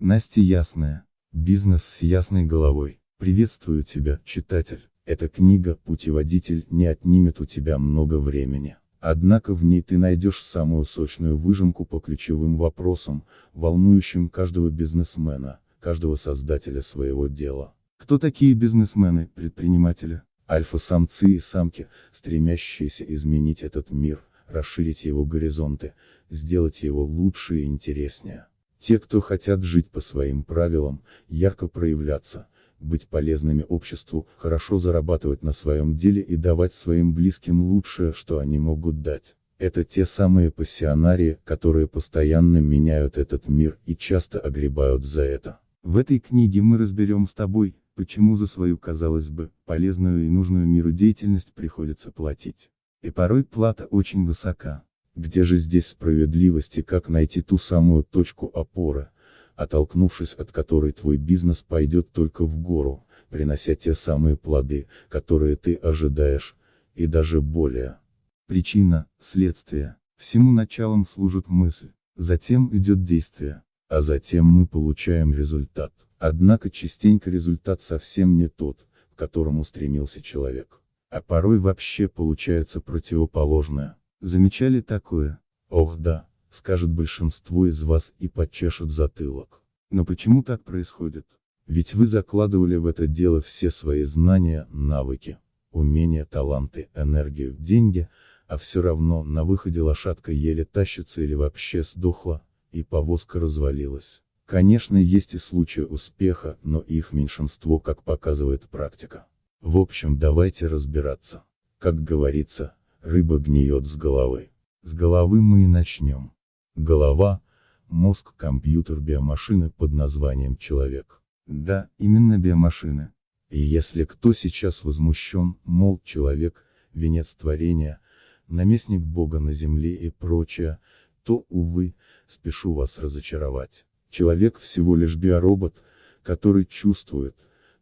Настя Ясная. Бизнес с ясной головой. Приветствую тебя, читатель. Эта книга, путеводитель, не отнимет у тебя много времени. Однако в ней ты найдешь самую сочную выжимку по ключевым вопросам, волнующим каждого бизнесмена, каждого создателя своего дела. Кто такие бизнесмены, предприниматели? Альфа-самцы и самки, стремящиеся изменить этот мир, расширить его горизонты, сделать его лучше и интереснее. Те, кто хотят жить по своим правилам, ярко проявляться, быть полезными обществу, хорошо зарабатывать на своем деле и давать своим близким лучшее, что они могут дать. Это те самые пассионарии, которые постоянно меняют этот мир и часто огребают за это. В этой книге мы разберем с тобой, почему за свою, казалось бы, полезную и нужную миру деятельность приходится платить. И порой плата очень высока. Где же здесь справедливость и как найти ту самую точку опоры, оттолкнувшись от которой твой бизнес пойдет только в гору, принося те самые плоды, которые ты ожидаешь, и даже более. Причина, следствие. Всему началом служит мысль, затем идет действие, а затем мы получаем результат. Однако частенько результат совсем не тот, к которому стремился человек. А порой вообще получается противоположное. Замечали такое? Ох да, скажет большинство из вас и подчешет затылок. Но почему так происходит? Ведь вы закладывали в это дело все свои знания, навыки, умения, таланты, энергию, деньги, а все равно на выходе лошадка еле тащится или вообще сдохла, и повозка развалилась. Конечно есть и случаи успеха, но их меньшинство, как показывает практика. В общем давайте разбираться. Как говорится, рыба гниет с головы. С головы мы и начнем. Голова – мозг, компьютер, биомашины под названием человек. Да, именно биомашины. И если кто сейчас возмущен, мол, человек, венец творения, наместник Бога на земле и прочее, то, увы, спешу вас разочаровать. Человек всего лишь биоробот, который чувствует,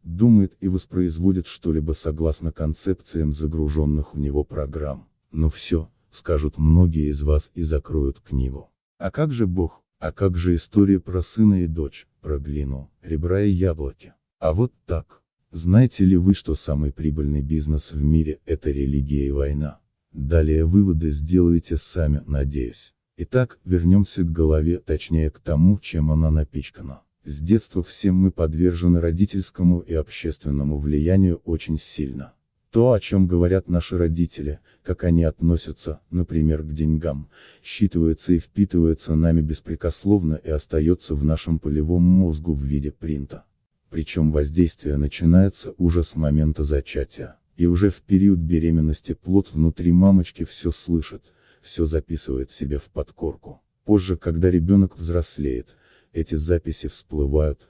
думает и воспроизводит что-либо согласно концепциям загруженных в него программ. Ну все, скажут многие из вас и закроют книгу. А как же Бог? А как же история про сына и дочь, про глину, ребра и яблоки? А вот так. Знаете ли вы, что самый прибыльный бизнес в мире – это религия и война? Далее выводы сделаете сами, надеюсь. Итак, вернемся к голове, точнее к тому, чем она напичкана. С детства все мы подвержены родительскому и общественному влиянию очень сильно. То, о чем говорят наши родители, как они относятся, например, к деньгам, считывается и впитывается нами беспрекословно и остается в нашем полевом мозгу в виде принта. Причем воздействие начинается уже с момента зачатия. И уже в период беременности плод внутри мамочки все слышит, все записывает себе в подкорку. Позже, когда ребенок взрослеет, эти записи всплывают,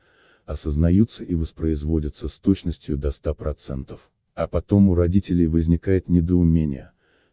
осознаются и воспроизводятся с точностью до 100%. А потом у родителей возникает недоумение,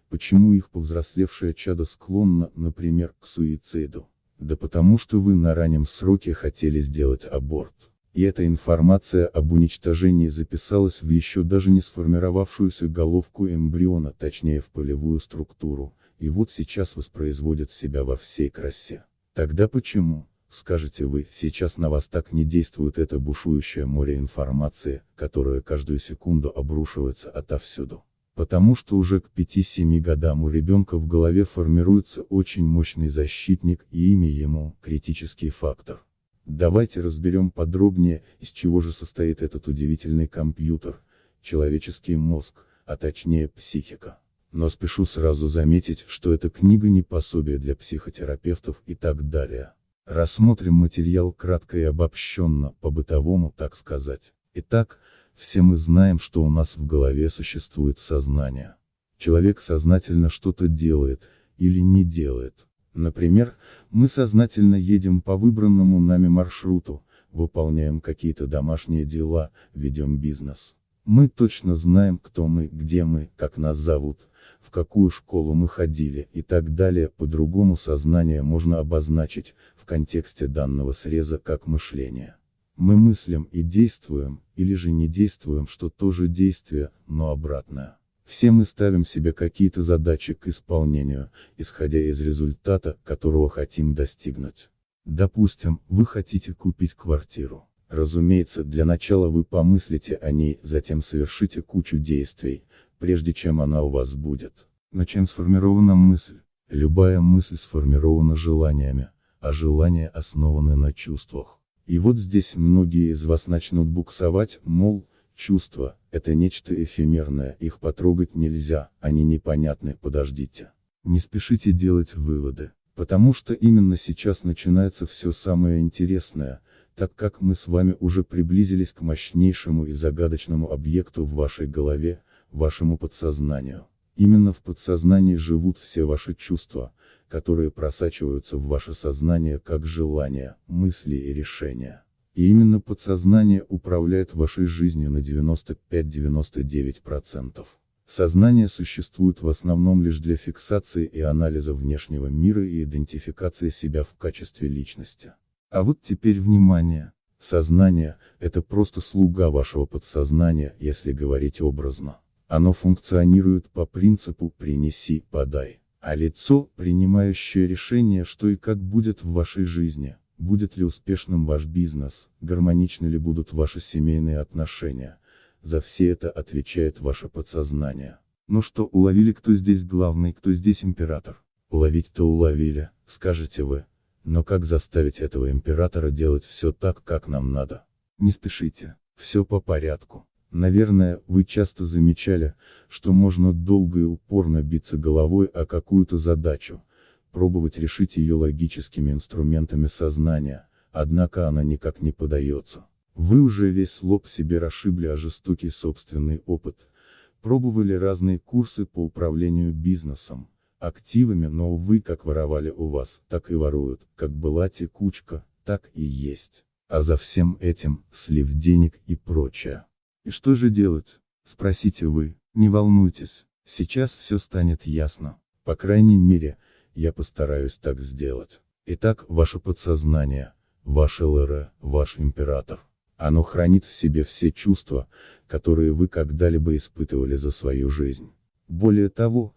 почему их повзрослевшее чадо склонно, например, к суициду. Да потому что вы на раннем сроке хотели сделать аборт. И эта информация об уничтожении записалась в еще даже не сформировавшуюся головку эмбриона, точнее в полевую структуру, и вот сейчас воспроизводит себя во всей красе. Тогда почему? Скажете вы, сейчас на вас так не действует это бушующее море информации, которое каждую секунду обрушивается отовсюду. Потому что уже к 5-7 годам у ребенка в голове формируется очень мощный защитник и имя ему – критический фактор. Давайте разберем подробнее, из чего же состоит этот удивительный компьютер, человеческий мозг, а точнее психика. Но спешу сразу заметить, что эта книга не пособие для психотерапевтов и так далее. Рассмотрим материал кратко и обобщенно, по-бытовому так сказать. Итак, все мы знаем, что у нас в голове существует сознание. Человек сознательно что-то делает, или не делает. Например, мы сознательно едем по выбранному нами маршруту, выполняем какие-то домашние дела, ведем бизнес. Мы точно знаем, кто мы, где мы, как нас зовут, в какую школу мы ходили и так далее. По-другому сознание можно обозначить, в контексте данного среза как мышление. Мы мыслим и действуем, или же не действуем, что тоже действие, но обратное. Все мы ставим себе какие-то задачи к исполнению, исходя из результата, которого хотим достигнуть. Допустим, вы хотите купить квартиру. Разумеется, для начала вы помыслите о ней, затем совершите кучу действий, прежде чем она у вас будет. Но чем сформирована мысль? Любая мысль сформирована желаниями, а желания основаны на чувствах. И вот здесь многие из вас начнут буксовать, мол, чувства, это нечто эфемерное, их потрогать нельзя, они непонятны, подождите. Не спешите делать выводы, потому что именно сейчас начинается все самое интересное, так как мы с вами уже приблизились к мощнейшему и загадочному объекту в вашей голове, вашему подсознанию. Именно в подсознании живут все ваши чувства, которые просачиваются в ваше сознание как желания, мысли и решения. И именно подсознание управляет вашей жизнью на 95-99%. Сознание существует в основном лишь для фиксации и анализа внешнего мира и идентификации себя в качестве личности. А вот теперь внимание. Сознание – это просто слуга вашего подсознания, если говорить образно. Оно функционирует по принципу «принеси, подай». А лицо, принимающее решение, что и как будет в вашей жизни, будет ли успешным ваш бизнес, гармоничны ли будут ваши семейные отношения, за все это отвечает ваше подсознание. Ну что, уловили кто здесь главный, кто здесь император? Уловить-то уловили, скажете вы. Но как заставить этого императора делать все так, как нам надо? Не спешите, все по порядку. Наверное, вы часто замечали, что можно долго и упорно биться головой о какую-то задачу, пробовать решить ее логическими инструментами сознания, однако она никак не подается. Вы уже весь лоб себе расшибли о жестокий собственный опыт, пробовали разные курсы по управлению бизнесом, активами, но увы как воровали у вас, так и воруют, как была текучка, так и есть. А за всем этим, слив денег и прочее. И что же делать? Спросите вы, не волнуйтесь, сейчас все станет ясно. По крайней мере, я постараюсь так сделать. Итак, ваше подсознание, ваш ЛР, ваш император. Оно хранит в себе все чувства, которые вы когда-либо испытывали за свою жизнь. Более того,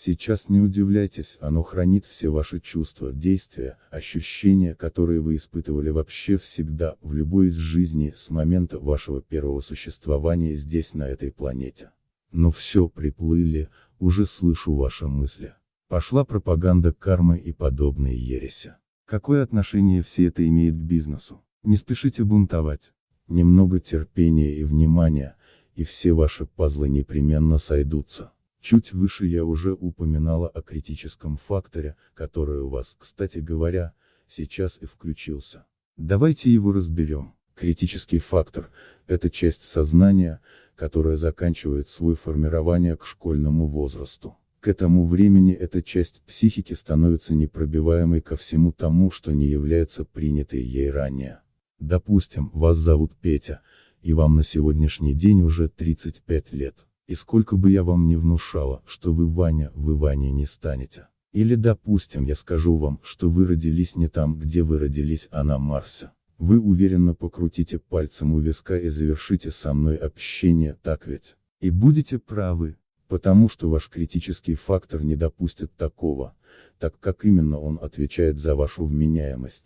Сейчас не удивляйтесь, оно хранит все ваши чувства, действия, ощущения, которые вы испытывали вообще всегда, в любой из жизней, с момента вашего первого существования здесь на этой планете. Но все, приплыли, уже слышу ваши мысли. Пошла пропаганда кармы и подобные ереси. Какое отношение все это имеет к бизнесу? Не спешите бунтовать. Немного терпения и внимания, и все ваши пазлы непременно сойдутся. Чуть выше я уже упоминала о критическом факторе, который у вас, кстати говоря, сейчас и включился. Давайте его разберем. Критический фактор – это часть сознания, которая заканчивает свое формирование к школьному возрасту. К этому времени эта часть психики становится непробиваемой ко всему тому, что не является принятой ей ранее. Допустим, вас зовут Петя, и вам на сегодняшний день уже 35 лет. И сколько бы я вам не внушала, что вы Ваня, вы Ваня не станете. Или допустим я скажу вам, что вы родились не там, где вы родились, а на Марсе. Вы уверенно покрутите пальцем у виска и завершите со мной общение, так ведь? И будете правы, потому что ваш критический фактор не допустит такого, так как именно он отвечает за вашу вменяемость,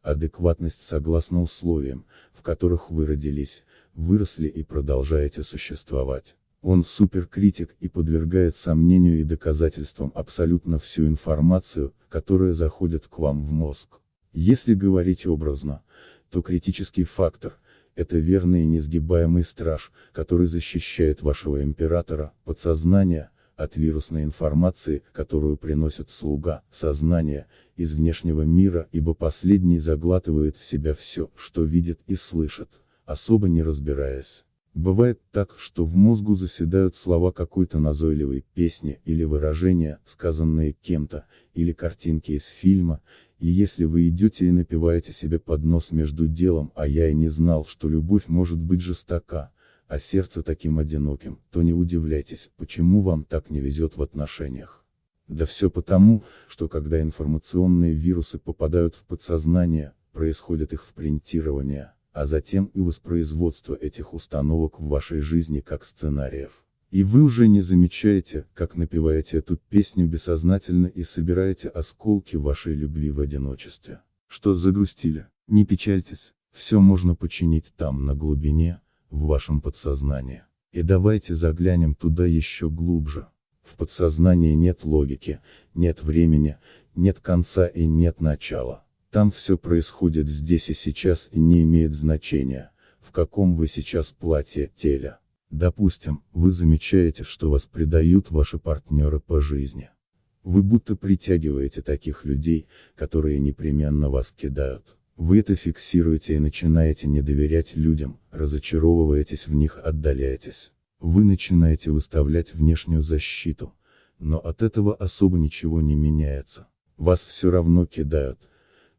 адекватность согласно условиям, в которых вы родились, выросли и продолжаете существовать. Он суперкритик и подвергает сомнению и доказательствам абсолютно всю информацию, которая заходит к вам в мозг. Если говорить образно, то критический фактор – это верный и несгибаемый страж, который защищает вашего императора, подсознание, от вирусной информации, которую приносит слуга, сознание, из внешнего мира, ибо последний заглатывает в себя все, что видит и слышит, особо не разбираясь. Бывает так, что в мозгу заседают слова какой-то назойливой песни или выражения, сказанные кем-то, или картинки из фильма, и если вы идете и напиваете себе под нос между делом, а я и не знал, что любовь может быть жестока, а сердце таким одиноким, то не удивляйтесь, почему вам так не везет в отношениях. Да все потому, что когда информационные вирусы попадают в подсознание, происходит их впринтирование а затем и воспроизводство этих установок в вашей жизни как сценариев. И вы уже не замечаете, как напеваете эту песню бессознательно и собираете осколки вашей любви в одиночестве. Что загрустили? Не печальтесь, все можно починить там на глубине, в вашем подсознании. И давайте заглянем туда еще глубже. В подсознании нет логики, нет времени, нет конца и нет начала. Там все происходит здесь и сейчас и не имеет значения, в каком вы сейчас платье, теле. Допустим, вы замечаете, что вас предают ваши партнеры по жизни. Вы будто притягиваете таких людей, которые непременно вас кидают. Вы это фиксируете и начинаете не доверять людям, разочаровываетесь в них, отдаляетесь. Вы начинаете выставлять внешнюю защиту. Но от этого особо ничего не меняется. Вас все равно кидают.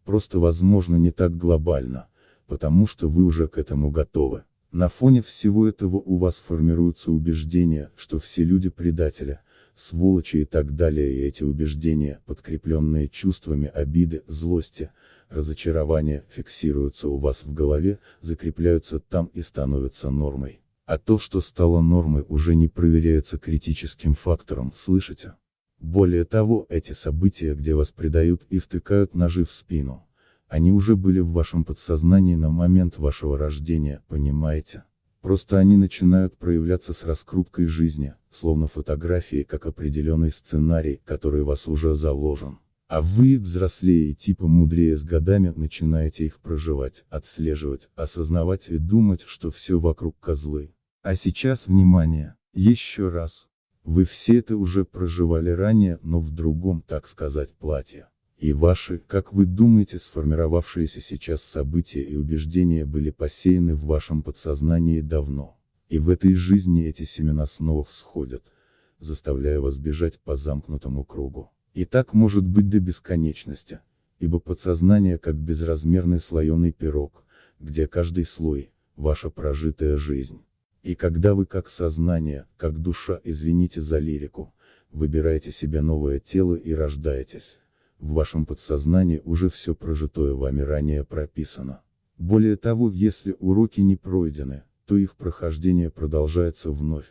Просто возможно не так глобально, потому что вы уже к этому готовы. На фоне всего этого у вас формируется убеждение, что все люди предатели, сволочи и так далее и эти убеждения, подкрепленные чувствами обиды, злости, разочарования, фиксируются у вас в голове, закрепляются там и становятся нормой. А то, что стало нормой, уже не проверяется критическим фактором, слышите? Более того, эти события, где вас предают и втыкают ножи в спину, они уже были в вашем подсознании на момент вашего рождения, понимаете? Просто они начинают проявляться с раскруткой жизни, словно фотографии как определенный сценарий, который вас уже заложен. А вы, взрослее и типа мудрее с годами, начинаете их проживать, отслеживать, осознавать и думать, что все вокруг козлы. А сейчас внимание, еще раз. Вы все это уже проживали ранее, но в другом, так сказать, платье. И ваши, как вы думаете, сформировавшиеся сейчас события и убеждения были посеяны в вашем подсознании давно. И в этой жизни эти семена снова всходят, заставляя вас бежать по замкнутому кругу. И так может быть до бесконечности, ибо подсознание как безразмерный слоеный пирог, где каждый слой – ваша прожитая жизнь. И когда вы как сознание, как душа, извините за лирику, выбираете себе новое тело и рождаетесь, в вашем подсознании уже все прожитое вами ранее прописано. Более того, если уроки не пройдены, то их прохождение продолжается вновь,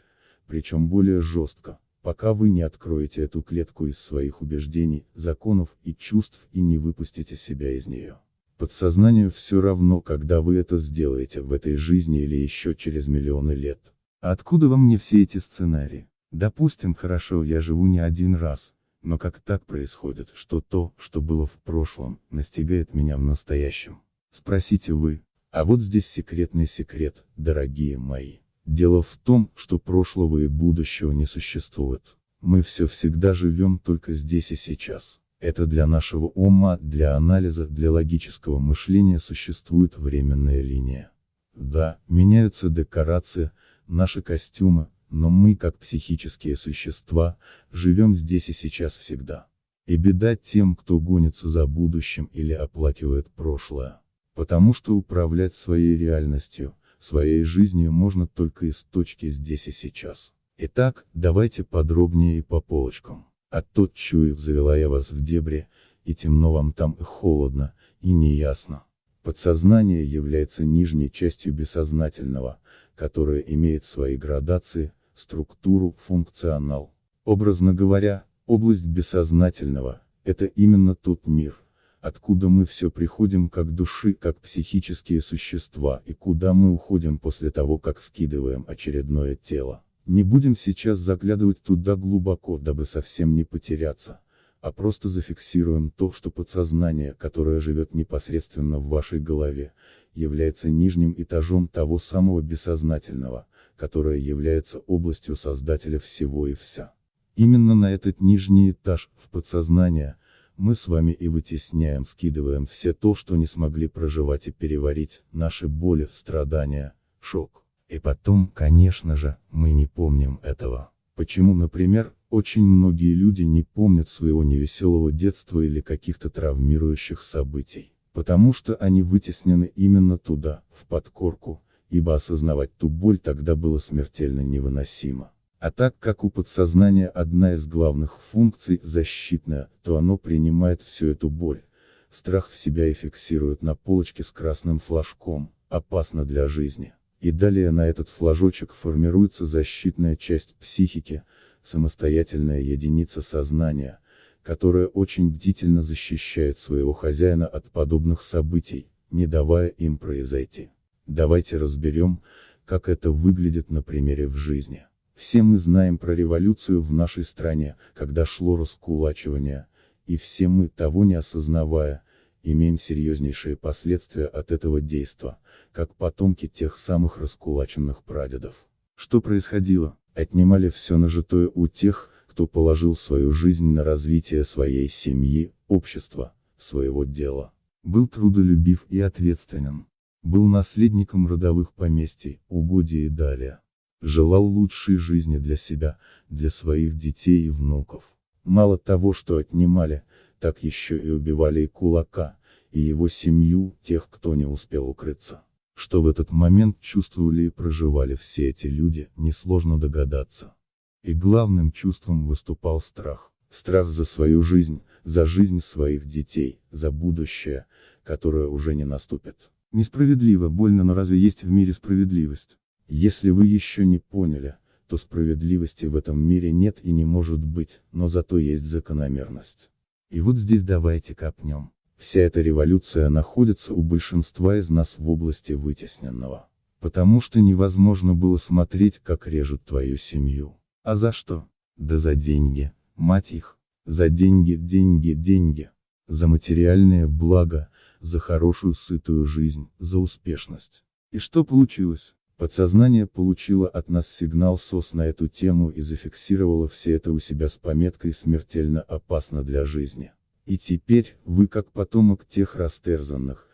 причем более жестко, пока вы не откроете эту клетку из своих убеждений, законов и чувств и не выпустите себя из нее. Подсознанию все равно, когда вы это сделаете в этой жизни или еще через миллионы лет. Откуда во мне все эти сценарии? Допустим, хорошо, я живу не один раз, но как так происходит, что то, что было в прошлом, настигает меня в настоящем? Спросите вы. А вот здесь секретный секрет, дорогие мои. Дело в том, что прошлого и будущего не существует. Мы все всегда живем только здесь и сейчас. Это для нашего ума, для анализа, для логического мышления существует временная линия. Да, меняются декорации, наши костюмы, но мы, как психические существа, живем здесь и сейчас всегда. И беда тем, кто гонится за будущим или оплакивает прошлое. Потому что управлять своей реальностью, своей жизнью можно только из точки здесь и сейчас. Итак, давайте подробнее и по полочкам. А тот чуев завела я вас в дебри, и темно вам там и холодно, и неясно. Подсознание является нижней частью бессознательного, которая имеет свои градации, структуру, функционал. Образно говоря, область бессознательного – это именно тот мир, откуда мы все приходим как души, как психические существа и куда мы уходим после того, как скидываем очередное тело. Не будем сейчас заглядывать туда глубоко, дабы совсем не потеряться, а просто зафиксируем то, что подсознание, которое живет непосредственно в вашей голове, является нижним этажом того самого бессознательного, которое является областью создателя всего и вся. Именно на этот нижний этаж, в подсознание, мы с вами и вытесняем, скидываем все то, что не смогли проживать и переварить, наши боли, страдания, шок. И потом, конечно же, мы не помним этого. Почему, например, очень многие люди не помнят своего невеселого детства или каких-то травмирующих событий? Потому что они вытеснены именно туда, в подкорку, ибо осознавать ту боль тогда было смертельно невыносимо. А так как у подсознания одна из главных функций – защитная, то оно принимает всю эту боль. Страх в себя и фиксирует на полочке с красным флажком, опасно для жизни. И далее на этот флажочек формируется защитная часть психики, самостоятельная единица сознания, которая очень бдительно защищает своего хозяина от подобных событий, не давая им произойти. Давайте разберем, как это выглядит на примере в жизни. Все мы знаем про революцию в нашей стране, когда шло раскулачивание, и все мы, того не осознавая, имеем серьезнейшие последствия от этого действа, как потомки тех самых раскулаченных прадедов. Что происходило? Отнимали все нажитое у тех, кто положил свою жизнь на развитие своей семьи, общества, своего дела. Был трудолюбив и ответственен. Был наследником родовых поместий, угодий и далее. Желал лучшей жизни для себя, для своих детей и внуков. Мало того, что отнимали, так еще и убивали и кулака, и его семью, тех, кто не успел укрыться. Что в этот момент чувствовали и проживали все эти люди, несложно догадаться. И главным чувством выступал страх. Страх за свою жизнь, за жизнь своих детей, за будущее, которое уже не наступит. Несправедливо, больно, но разве есть в мире справедливость? Если вы еще не поняли, то справедливости в этом мире нет и не может быть, но зато есть закономерность. И вот здесь давайте копнем. Вся эта революция находится у большинства из нас в области вытесненного. Потому что невозможно было смотреть, как режут твою семью. А за что? Да за деньги, мать их. За деньги, деньги, деньги. За материальное благо, за хорошую сытую жизнь, за успешность. И что получилось? Подсознание получило от нас сигнал СОС на эту тему и зафиксировало все это у себя с пометкой «смертельно опасно для жизни». И теперь, вы как потомок тех растерзанных,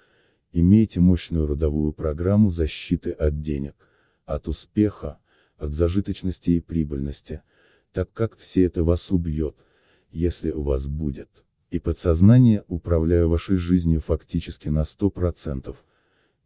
имеете мощную родовую программу защиты от денег, от успеха, от зажиточности и прибыльности, так как все это вас убьет, если у вас будет. И подсознание, управляя вашей жизнью фактически на 100%,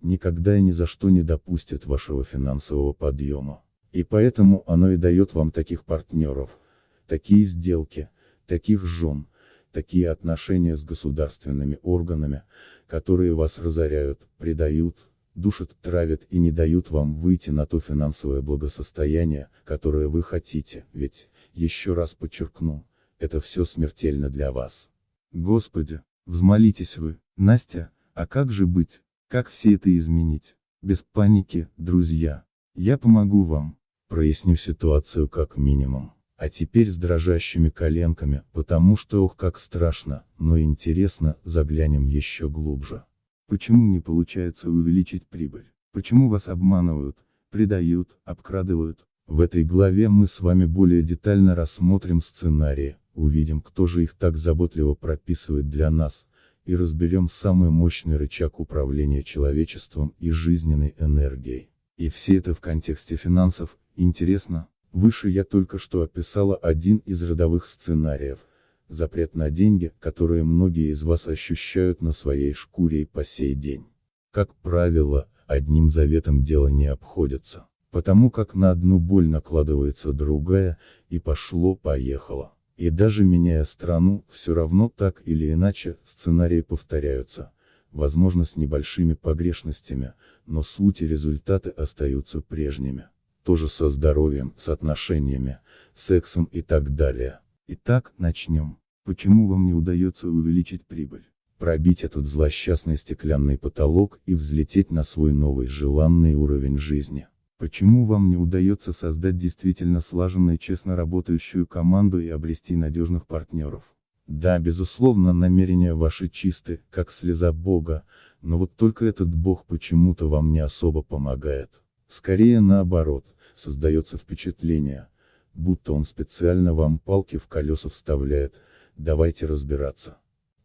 никогда и ни за что не допустит вашего финансового подъема. И поэтому оно и дает вам таких партнеров, такие сделки, таких жен, такие отношения с государственными органами, которые вас разоряют, предают, душат, травят и не дают вам выйти на то финансовое благосостояние, которое вы хотите, ведь, еще раз подчеркну, это все смертельно для вас. Господи, взмолитесь вы, Настя, а как же быть? Как все это изменить? Без паники, друзья. Я помогу вам. Проясню ситуацию как минимум. А теперь с дрожащими коленками, потому что ох как страшно, но интересно, заглянем еще глубже. Почему не получается увеличить прибыль? Почему вас обманывают, предают, обкрадывают? В этой главе мы с вами более детально рассмотрим сценарии, увидим кто же их так заботливо прописывает для нас, и разберем самый мощный рычаг управления человечеством и жизненной энергией. И все это в контексте финансов, интересно, выше я только что описала один из родовых сценариев, запрет на деньги, которые многие из вас ощущают на своей шкуре и по сей день. Как правило, одним заветом дело не обходится, потому как на одну боль накладывается другая, и пошло-поехало. И даже меняя страну, все равно так или иначе, сценарии повторяются, возможно с небольшими погрешностями, но суть и результаты остаются прежними. Тоже со здоровьем, с отношениями, сексом и так далее. Итак, начнем. Почему вам не удается увеличить прибыль? Пробить этот злосчастный стеклянный потолок и взлететь на свой новый желанный уровень жизни. Почему вам не удается создать действительно слаженную честно работающую команду и обрести надежных партнеров? Да, безусловно, намерения ваши чисты, как слеза Бога, но вот только этот Бог почему-то вам не особо помогает. Скорее наоборот, создается впечатление, будто он специально вам палки в колеса вставляет, давайте разбираться.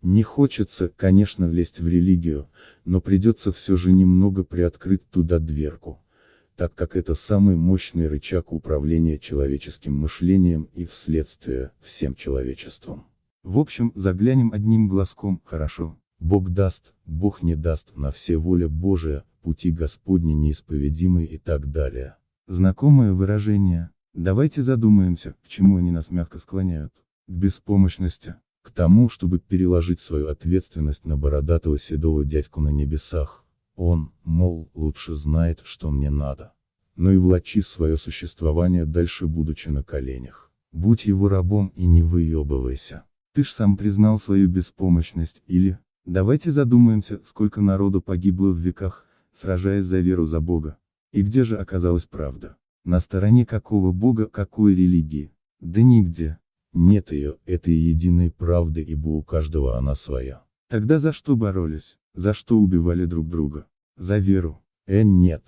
Не хочется, конечно, лезть в религию, но придется все же немного приоткрыть туда дверку так как это самый мощный рычаг управления человеческим мышлением и, вследствие, всем человечеством. В общем, заглянем одним глазком, хорошо. Бог даст, Бог не даст, на все воля Божия, пути Господни неисповедимы и так далее. Знакомое выражение. Давайте задумаемся, к чему они нас мягко склоняют. К беспомощности. К тому, чтобы переложить свою ответственность на бородатого седого дядьку на небесах. Он, мол, лучше знает, что мне надо. Но и влачи свое существование дальше будучи на коленях. Будь его рабом и не выебывайся. Ты ж сам признал свою беспомощность, или, давайте задумаемся, сколько народу погибло в веках, сражаясь за веру за Бога. И где же оказалась правда? На стороне какого Бога, какой религии? Да нигде. Нет ее, этой единой правды, ибо у каждого она своя. Тогда за что боролись? За что убивали друг друга? За веру. Э, нет.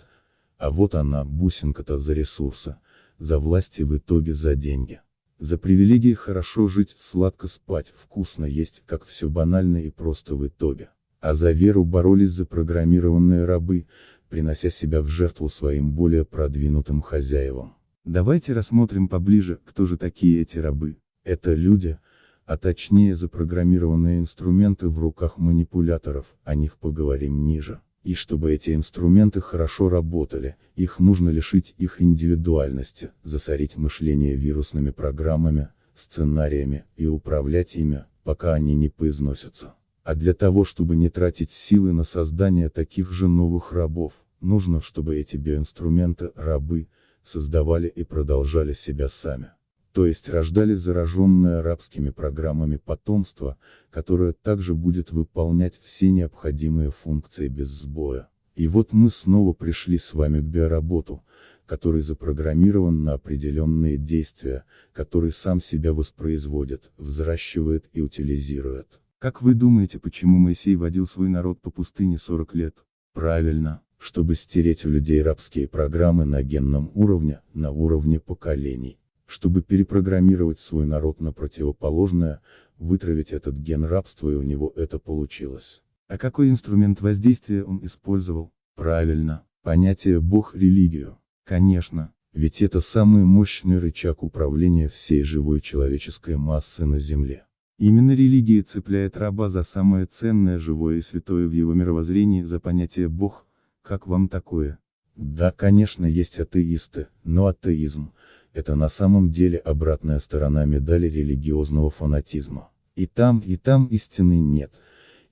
А вот она, бусинка-то за ресурсы, за власти в итоге за деньги. За привилегии хорошо жить, сладко спать, вкусно есть, как все банально и просто в итоге. А за веру боролись запрограммированные рабы, принося себя в жертву своим более продвинутым хозяевам. Давайте рассмотрим поближе, кто же такие эти рабы. Это люди, а точнее запрограммированные инструменты в руках манипуляторов, о них поговорим ниже. И чтобы эти инструменты хорошо работали, их нужно лишить их индивидуальности, засорить мышление вирусными программами, сценариями и управлять ими, пока они не поизносятся. А для того, чтобы не тратить силы на создание таких же новых рабов, нужно, чтобы эти биоинструменты, рабы, создавали и продолжали себя сами то есть рождали зараженное арабскими программами потомство, которое также будет выполнять все необходимые функции без сбоя. И вот мы снова пришли с вами к биоработу, который запрограммирован на определенные действия, который сам себя воспроизводит, взращивает и утилизирует. Как вы думаете, почему Моисей водил свой народ по пустыне 40 лет? Правильно, чтобы стереть у людей рабские программы на генном уровне, на уровне поколений чтобы перепрограммировать свой народ на противоположное, вытравить этот ген рабства и у него это получилось. А какой инструмент воздействия он использовал? Правильно, понятие Бог-религию. Конечно, ведь это самый мощный рычаг управления всей живой человеческой массы на Земле. Именно религия цепляет раба за самое ценное живое и святое в его мировоззрении за понятие Бог, как вам такое? Да, конечно, есть атеисты, но атеизм, это на самом деле обратная сторона медали религиозного фанатизма. И там, и там истины нет.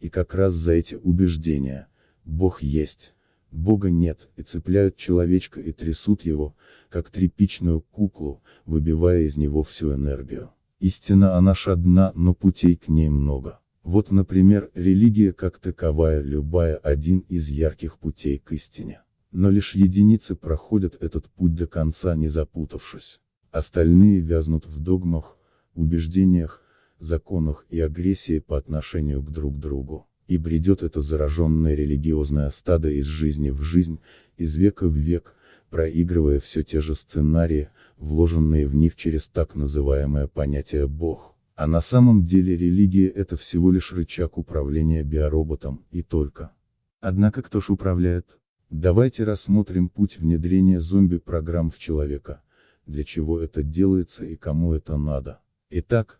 И как раз за эти убеждения, Бог есть, Бога нет, и цепляют человечка и трясут его, как тряпичную куклу, выбивая из него всю энергию. Истина она ж одна, но путей к ней много. Вот, например, религия как таковая любая один из ярких путей к истине. Но лишь единицы проходят этот путь до конца не запутавшись. Остальные вязнут в догмах, убеждениях, законах и агрессии по отношению к друг другу. И бредет это зараженное религиозное стадо из жизни в жизнь, из века в век, проигрывая все те же сценарии, вложенные в них через так называемое понятие «Бог». А на самом деле религия это всего лишь рычаг управления биороботом, и только. Однако кто ж управляет? Давайте рассмотрим путь внедрения зомби-программ в человека, для чего это делается и кому это надо. Итак,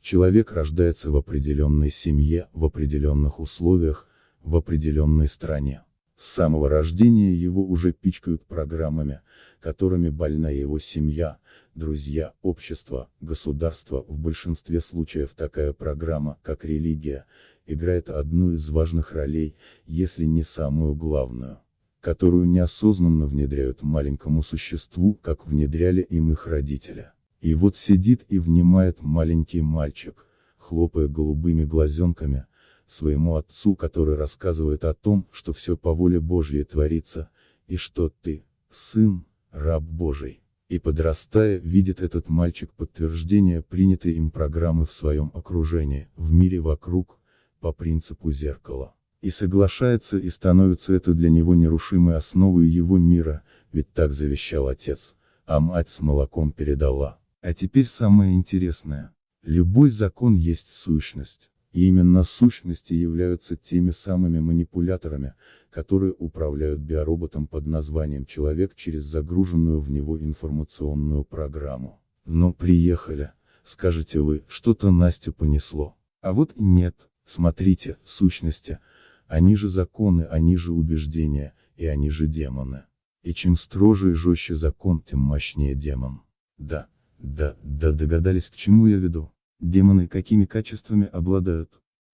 человек рождается в определенной семье, в определенных условиях, в определенной стране. С самого рождения его уже пичкают программами, которыми больна его семья, друзья, общество, государство. В большинстве случаев такая программа, как религия, играет одну из важных ролей, если не самую главную которую неосознанно внедряют маленькому существу, как внедряли им их родители. И вот сидит и внимает маленький мальчик, хлопая голубыми глазенками, своему отцу, который рассказывает о том, что все по воле Божьей творится, и что ты, сын, раб Божий. И подрастая, видит этот мальчик подтверждение принятой им программы в своем окружении, в мире вокруг, по принципу зеркала и соглашается и становится это для него нерушимой основой его мира, ведь так завещал отец, а мать с молоком передала. А теперь самое интересное. Любой закон есть сущность, и именно сущности являются теми самыми манипуляторами, которые управляют биороботом под названием человек через загруженную в него информационную программу. Но приехали, скажете вы, что-то Настю понесло. А вот нет, смотрите, сущности, они же законы, они же убеждения, и они же демоны. И чем строже и жестче закон, тем мощнее демон. Да, да, да догадались к чему я веду. Демоны какими качествами обладают?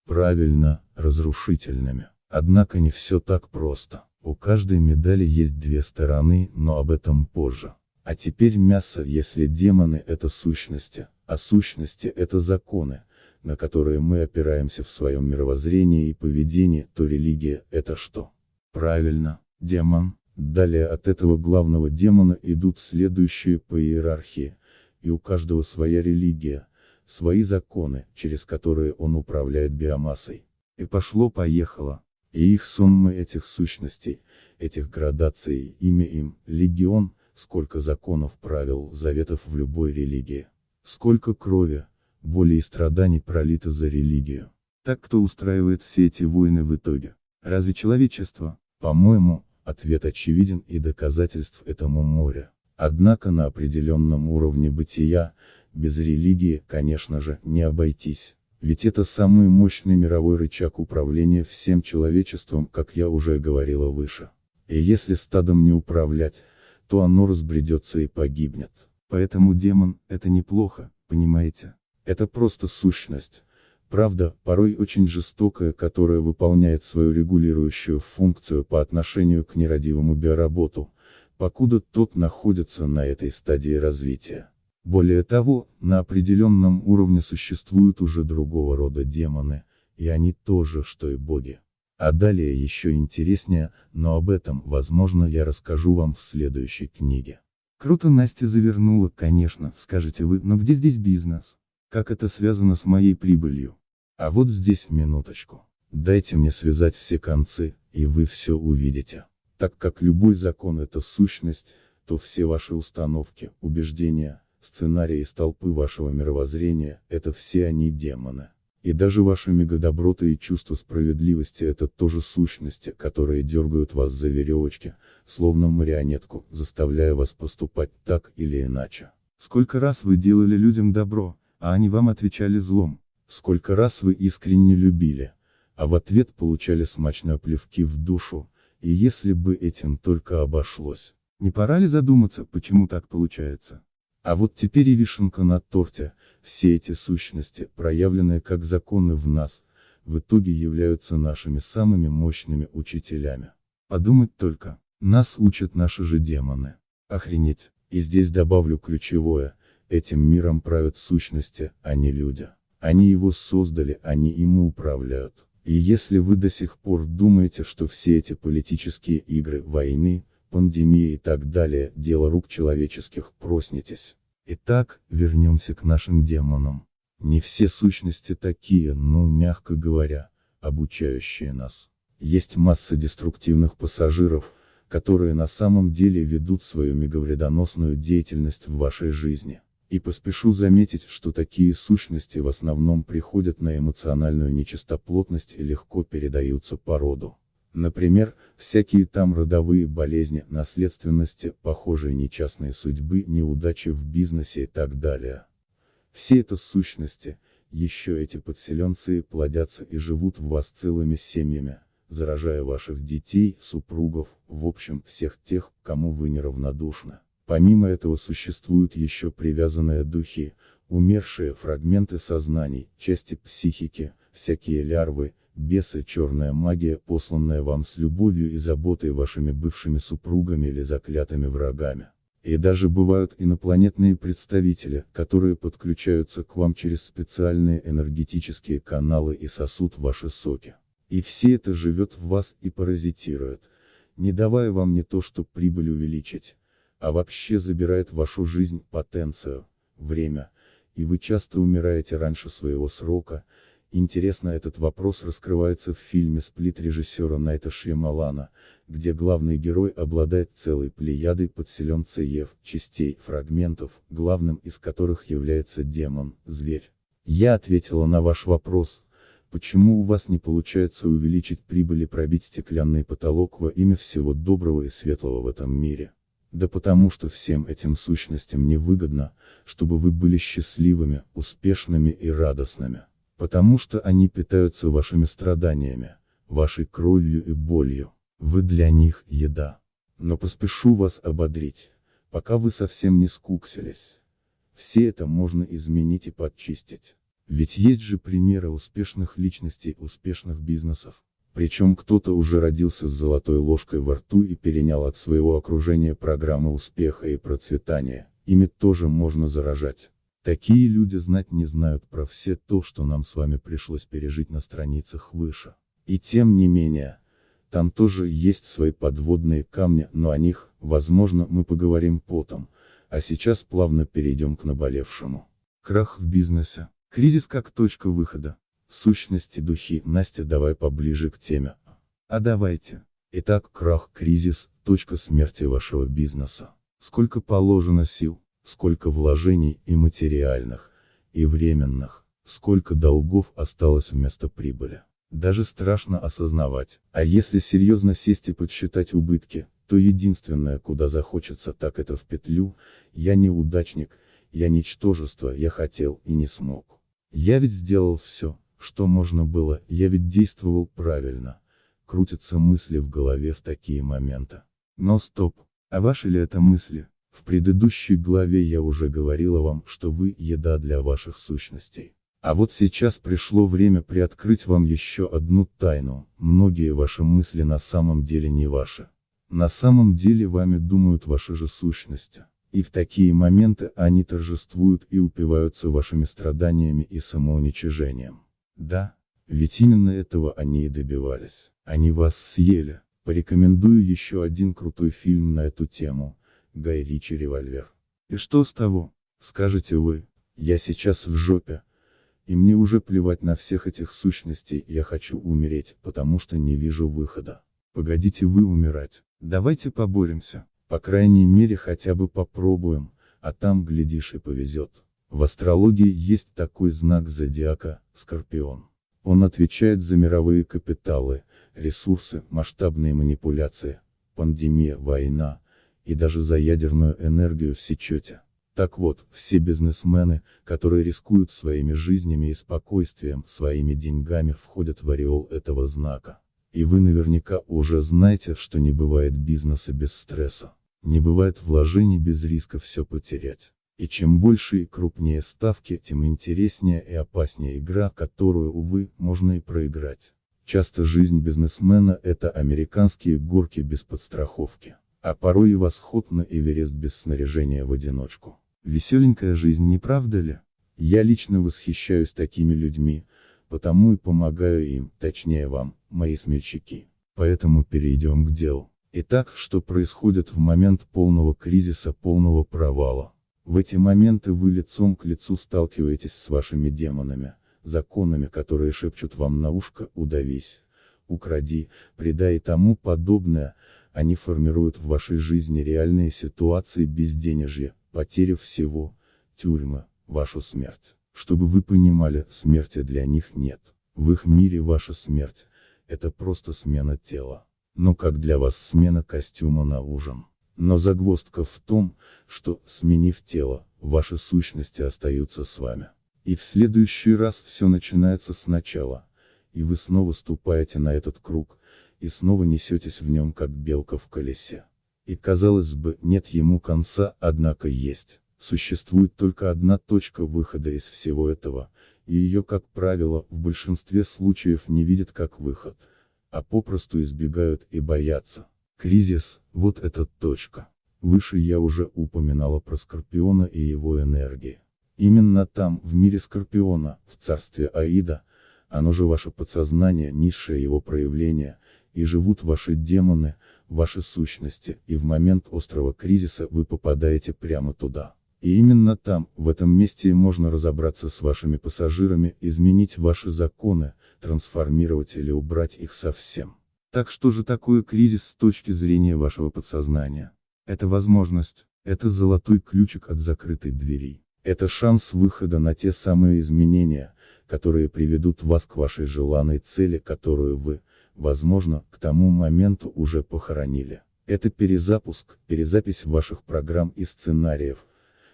Правильно, разрушительными. Однако не все так просто. У каждой медали есть две стороны, но об этом позже. А теперь мясо, если демоны это сущности, а сущности это законы, на которые мы опираемся в своем мировоззрении и поведении, то религия – это что? Правильно, демон. Далее от этого главного демона идут следующие по иерархии, и у каждого своя религия, свои законы, через которые он управляет биомассой. И пошло-поехало. И их сонмы этих сущностей, этих градаций, имя им, легион, сколько законов, правил, заветов в любой религии. Сколько крови, боли и страданий пролито за религию. Так кто устраивает все эти войны в итоге? Разве человечество? По-моему, ответ очевиден и доказательств этому море. Однако на определенном уровне бытия, без религии, конечно же, не обойтись. Ведь это самый мощный мировой рычаг управления всем человечеством, как я уже говорила выше. И если стадом не управлять, то оно разбредется и погибнет. Поэтому демон – это неплохо, понимаете? Это просто сущность. Правда, порой очень жестокая, которая выполняет свою регулирующую функцию по отношению к нерадивому биоработу, покуда тот находится на этой стадии развития. Более того, на определенном уровне существуют уже другого рода демоны, и они тоже, что и боги. А далее еще интереснее, но об этом, возможно, я расскажу вам в следующей книге. Круто Настя завернула, конечно, скажете вы, но где здесь бизнес? Как это связано с моей прибылью? А вот здесь минуточку. Дайте мне связать все концы, и вы все увидите. Так как любой закон это сущность, то все ваши установки, убеждения, Сценарии из толпы вашего мировоззрения – это все они демоны. И даже ваши мегадоброты и чувство справедливости – это тоже сущности, которые дергают вас за веревочки, словно марионетку, заставляя вас поступать так или иначе. Сколько раз вы делали людям добро, а они вам отвечали злом? Сколько раз вы искренне любили, а в ответ получали смачные плевки в душу, и если бы этим только обошлось. Не пора ли задуматься, почему так получается? А вот теперь и вишенка на торте, все эти сущности, проявленные как законы в нас, в итоге являются нашими самыми мощными учителями. Подумать только, нас учат наши же демоны. Охренеть, и здесь добавлю ключевое, этим миром правят сущности, а не люди. Они его создали, они ими управляют. И если вы до сих пор думаете, что все эти политические игры, войны, пандемия и так далее, дело рук человеческих, проснитесь. Итак, вернемся к нашим демонам. Не все сущности такие, но, мягко говоря, обучающие нас. Есть масса деструктивных пассажиров, которые на самом деле ведут свою меговредоносную деятельность в вашей жизни. И поспешу заметить, что такие сущности в основном приходят на эмоциональную нечистоплотность и легко передаются по роду. Например, всякие там родовые болезни, наследственности, похожие несчастные судьбы, неудачи в бизнесе и так далее. Все это сущности, еще эти подселенцы плодятся и живут в вас целыми семьями, заражая ваших детей, супругов, в общем, всех тех, кому вы неравнодушны. Помимо этого существуют еще привязанные духи, умершие фрагменты сознаний, части психики, всякие лярвы, бесы, черная магия, посланная вам с любовью и заботой вашими бывшими супругами или заклятыми врагами. И даже бывают инопланетные представители, которые подключаются к вам через специальные энергетические каналы и сосут ваши соки. И все это живет в вас и паразитирует, не давая вам не то что прибыль увеличить, а вообще забирает вашу жизнь, потенцию, время, и вы часто умираете раньше своего срока, Интересно этот вопрос раскрывается в фильме «Сплит» режиссера Найта Шьямалана, где главный герой обладает целой плеядой подселенцев, частей, фрагментов, главным из которых является демон, зверь. Я ответила на ваш вопрос, почему у вас не получается увеличить прибыль и пробить стеклянный потолок во имя всего доброго и светлого в этом мире. Да потому что всем этим сущностям невыгодно, чтобы вы были счастливыми, успешными и радостными. Потому что они питаются вашими страданиями, вашей кровью и болью. Вы для них еда. Но поспешу вас ободрить, пока вы совсем не скуксились. Все это можно изменить и подчистить. Ведь есть же примеры успешных личностей, успешных бизнесов. Причем кто-то уже родился с золотой ложкой во рту и перенял от своего окружения программы успеха и процветания, ими тоже можно заражать. Такие люди знать не знают про все то, что нам с вами пришлось пережить на страницах выше. И тем не менее, там тоже есть свои подводные камни, но о них, возможно, мы поговорим потом, а сейчас плавно перейдем к наболевшему. Крах в бизнесе. Кризис как точка выхода. Сущности духи. Настя, давай поближе к теме. А давайте. Итак, крах, кризис, точка смерти вашего бизнеса. Сколько положено сил, сколько вложений и материальных, и временных, сколько долгов осталось вместо прибыли. Даже страшно осознавать. А если серьезно сесть и подсчитать убытки, то единственное, куда захочется так это в петлю, я неудачник, я ничтожество, я хотел и не смог. Я ведь сделал все, что можно было, я ведь действовал правильно. Крутятся мысли в голове в такие моменты. Но стоп, а ваши ли это мысли? В предыдущей главе я уже говорила вам, что вы – еда для ваших сущностей. А вот сейчас пришло время приоткрыть вам еще одну тайну, многие ваши мысли на самом деле не ваши. На самом деле вами думают ваши же сущности. И в такие моменты они торжествуют и упиваются вашими страданиями и самоуничижением. Да, ведь именно этого они и добивались. Они вас съели. Порекомендую еще один крутой фильм на эту тему. Гай Ричи «Револьвер». И что с того? Скажете вы, я сейчас в жопе. И мне уже плевать на всех этих сущностей, я хочу умереть, потому что не вижу выхода. Погодите вы умирать. Давайте поборемся. По крайней мере хотя бы попробуем, а там глядишь и повезет. В астрологии есть такой знак зодиака, Скорпион. Он отвечает за мировые капиталы, ресурсы, масштабные манипуляции, пандемия, война, и даже за ядерную энергию в сечете. Так вот, все бизнесмены, которые рискуют своими жизнями и спокойствием, своими деньгами входят в ореол этого знака. И вы наверняка уже знаете, что не бывает бизнеса без стресса. Не бывает вложений без риска все потерять. И чем больше и крупнее ставки, тем интереснее и опаснее игра, которую, увы, можно и проиграть. Часто жизнь бизнесмена – это американские горки без подстраховки. А порой и восход на Эверест без снаряжения в одиночку. Веселенькая жизнь, не правда ли? Я лично восхищаюсь такими людьми, потому и помогаю им, точнее вам, мои смельчаки. Поэтому перейдем к делу. Итак, что происходит в момент полного кризиса, полного провала? В эти моменты вы лицом к лицу сталкиваетесь с вашими демонами, законами, которые шепчут вам на ушко «удавись», «укради», «предай» и тому подобное, они формируют в вашей жизни реальные ситуации безденежья, потери всего, тюрьмы, вашу смерть. Чтобы вы понимали, смерти для них нет. В их мире ваша смерть – это просто смена тела. Но как для вас смена костюма на ужин. Но загвоздка в том, что, сменив тело, ваши сущности остаются с вами. И в следующий раз все начинается сначала, и вы снова ступаете на этот круг, и снова несетесь в нем как белка в колесе. И казалось бы, нет ему конца, однако есть. Существует только одна точка выхода из всего этого, и ее, как правило, в большинстве случаев не видят как выход, а попросту избегают и боятся. Кризис – вот эта точка. Выше я уже упоминала про Скорпиона и его энергии. Именно там, в мире Скорпиона, в царстве Аида, оно же ваше подсознание, низшее его проявление, и живут ваши демоны, ваши сущности, и в момент острого кризиса вы попадаете прямо туда. И именно там, в этом месте можно разобраться с вашими пассажирами, изменить ваши законы, трансформировать или убрать их совсем. Так что же такое кризис с точки зрения вашего подсознания? Это возможность, это золотой ключик от закрытой двери. Это шанс выхода на те самые изменения, которые приведут вас к вашей желанной цели, которую вы, возможно, к тому моменту уже похоронили. Это перезапуск, перезапись ваших программ и сценариев,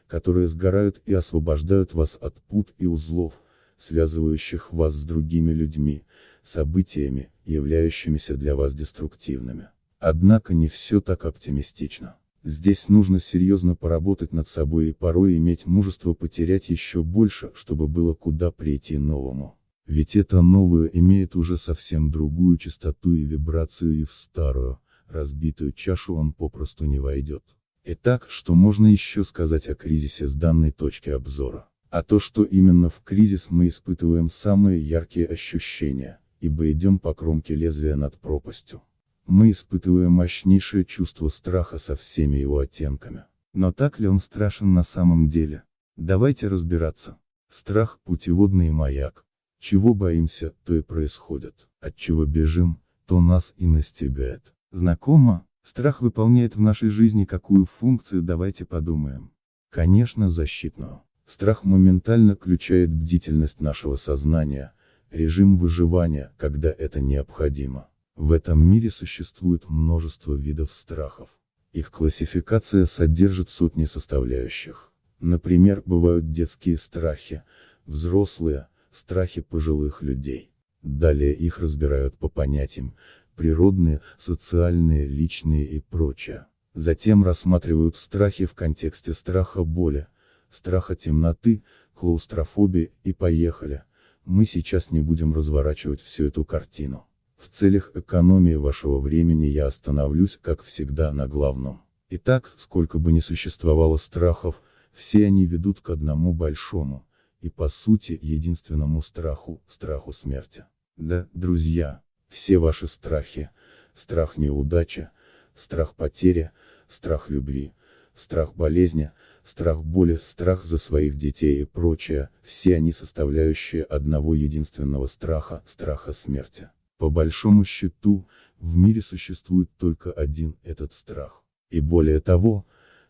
которые сгорают и освобождают вас от пут и узлов, связывающих вас с другими людьми, событиями, являющимися для вас деструктивными. Однако не все так оптимистично. Здесь нужно серьезно поработать над собой и порой иметь мужество потерять еще больше, чтобы было куда прийти новому. Ведь это новое имеет уже совсем другую частоту и вибрацию и в старую, разбитую чашу он попросту не войдет. Итак, что можно еще сказать о кризисе с данной точки обзора? А то, что именно в кризис мы испытываем самые яркие ощущения, ибо идем по кромке лезвия над пропастью. Мы испытываем мощнейшее чувство страха со всеми его оттенками. Но так ли он страшен на самом деле? Давайте разбираться. Страх – путеводный маяк. Чего боимся, то и происходит. От чего бежим, то нас и настигает. Знакомо? Страх выполняет в нашей жизни какую функцию, давайте подумаем. Конечно, защитную. Страх моментально включает бдительность нашего сознания, режим выживания, когда это необходимо. В этом мире существует множество видов страхов. Их классификация содержит сотни составляющих. Например, бывают детские страхи, взрослые, страхи пожилых людей. Далее их разбирают по понятиям, природные, социальные, личные и прочее. Затем рассматривают страхи в контексте страха боли, страха темноты, клаустрофобии и поехали. Мы сейчас не будем разворачивать всю эту картину. В целях экономии вашего времени я остановлюсь, как всегда, на главном. Итак, сколько бы ни существовало страхов, все они ведут к одному большому, и по сути, единственному страху, страху смерти. Да, друзья, все ваши страхи, страх неудачи, страх потери, страх любви, страх болезни, страх боли, страх за своих детей и прочее, все они составляющие одного единственного страха, страха смерти. По большому счету, в мире существует только один этот страх. И более того,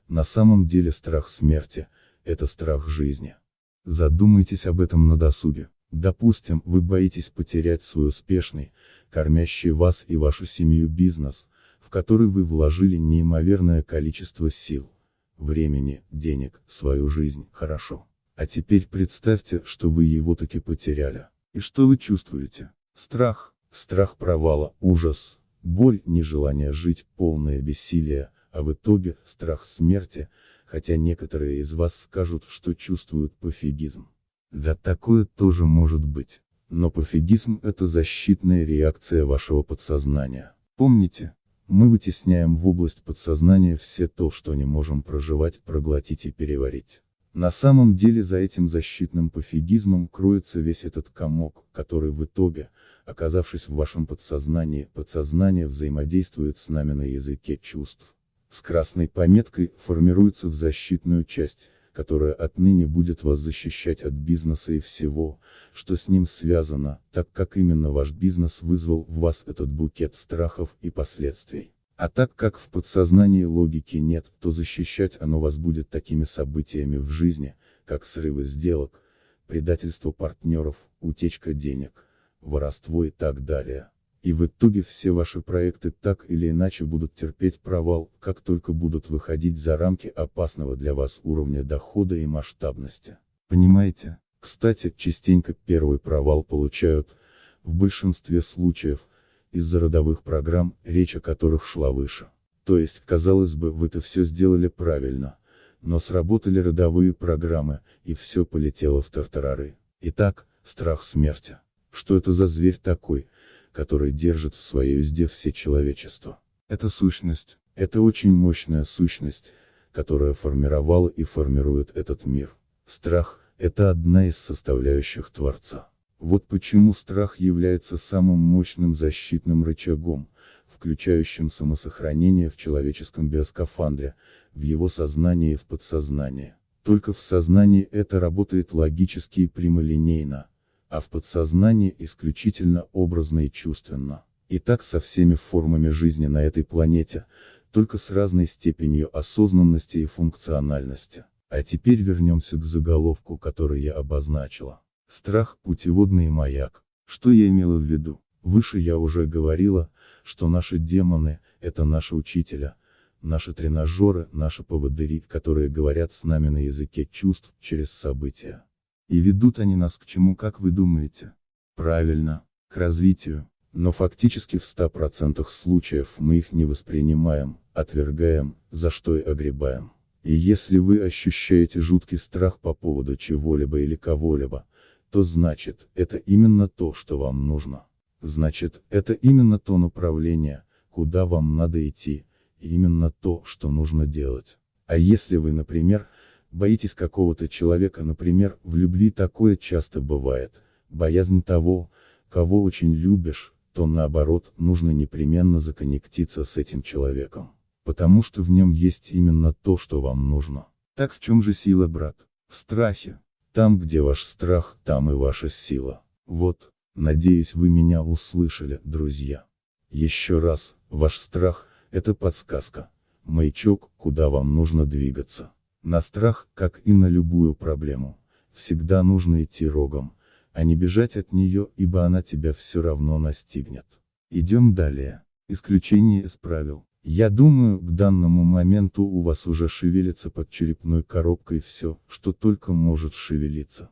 на самом деле страх смерти – это страх жизни. Задумайтесь об этом на досуге. Допустим, вы боитесь потерять свой успешный, кормящий вас и вашу семью бизнес, который вы вложили неимоверное количество сил, времени, денег, свою жизнь, хорошо. А теперь представьте, что вы его таки потеряли. И что вы чувствуете? Страх, Страх провала, ужас, боль, нежелание жить, полное бессилие, а в итоге страх смерти, хотя некоторые из вас скажут, что чувствуют пофигизм. Да такое тоже может быть. Но пофигизм это защитная реакция вашего подсознания. Помните, мы вытесняем в область подсознания все то, что не можем проживать, проглотить и переварить. На самом деле за этим защитным пофигизмом кроется весь этот комок, который в итоге, оказавшись в вашем подсознании, подсознание взаимодействует с нами на языке чувств. С красной пометкой формируется в защитную часть, которая отныне будет вас защищать от бизнеса и всего, что с ним связано, так как именно ваш бизнес вызвал в вас этот букет страхов и последствий. А так как в подсознании логики нет, то защищать оно вас будет такими событиями в жизни, как срывы сделок, предательство партнеров, утечка денег, воровство и так далее. И в итоге все ваши проекты так или иначе будут терпеть провал, как только будут выходить за рамки опасного для вас уровня дохода и масштабности. Понимаете? Кстати, частенько первый провал получают, в большинстве случаев, из-за родовых программ, речь о которых шла выше. То есть, казалось бы, вы-то все сделали правильно, но сработали родовые программы, и все полетело в тартарары. Итак, страх смерти. Что это за зверь такой, который держит в своей узде все человечество? Это сущность. Это очень мощная сущность, которая формировала и формирует этот мир. Страх – это одна из составляющих Творца. Вот почему страх является самым мощным защитным рычагом, включающим самосохранение в человеческом биоскафандре, в его сознании и в подсознании. Только в сознании это работает логически и прямолинейно, а в подсознании исключительно образно и чувственно. И так со всеми формами жизни на этой планете, только с разной степенью осознанности и функциональности. А теперь вернемся к заголовку, который я обозначила. Страх – путеводный маяк. Что я имела в виду? Выше я уже говорила, что наши демоны – это наши учителя, наши тренажеры, наши поводыри, которые говорят с нами на языке чувств, через события. И ведут они нас к чему, как вы думаете? Правильно, к развитию. Но фактически в 100% случаев мы их не воспринимаем, отвергаем, за что и огребаем. И если вы ощущаете жуткий страх по поводу чего-либо или кого-либо, то значит, это именно то, что вам нужно. Значит, это именно то направление, куда вам надо идти, и именно то, что нужно делать. А если вы, например, Боитесь какого-то человека, например, в любви такое часто бывает, боязнь того, кого очень любишь, то наоборот, нужно непременно законнектиться с этим человеком. Потому что в нем есть именно то, что вам нужно. Так в чем же сила, брат? В страхе. Там, где ваш страх, там и ваша сила. Вот, надеюсь вы меня услышали, друзья. Еще раз, ваш страх, это подсказка, маячок, куда вам нужно двигаться. На страх, как и на любую проблему, всегда нужно идти рогом, а не бежать от нее, ибо она тебя все равно настигнет. Идем далее. Исключение из правил. Я думаю, к данному моменту у вас уже шевелится под черепной коробкой все, что только может шевелиться.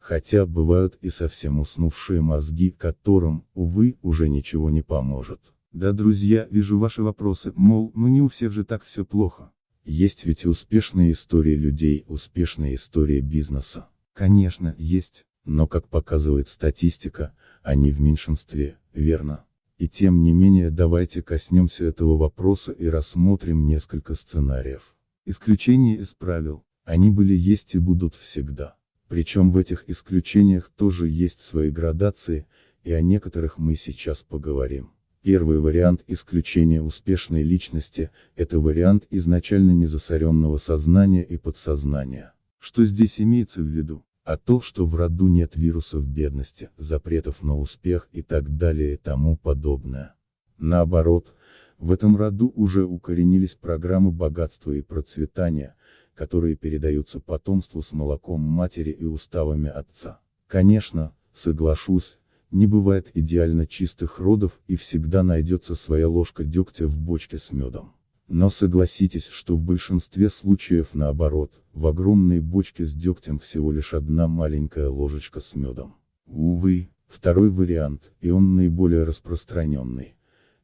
Хотя бывают и совсем уснувшие мозги, которым, увы, уже ничего не поможет. Да, друзья, вижу ваши вопросы, мол, ну не у всех же так все плохо. Есть ведь успешные истории людей, успешные истории бизнеса. Конечно, есть. Но как показывает статистика, они в меньшинстве, верно? И тем не менее давайте коснемся этого вопроса и рассмотрим несколько сценариев. Исключения из правил. Они были есть и будут всегда. Причем в этих исключениях тоже есть свои градации, и о некоторых мы сейчас поговорим. Первый вариант исключения успешной личности – это вариант изначально незасоренного сознания и подсознания. Что здесь имеется в виду? А то, что в роду нет вирусов бедности, запретов на успех и так далее и тому подобное. Наоборот, в этом роду уже укоренились программы богатства и процветания, которые передаются потомству с молоком матери и уставами отца. Конечно, соглашусь, не бывает идеально чистых родов и всегда найдется своя ложка дегтя в бочке с медом. Но согласитесь, что в большинстве случаев наоборот, в огромной бочке с дегтем всего лишь одна маленькая ложечка с медом. Увы, второй вариант, и он наиболее распространенный.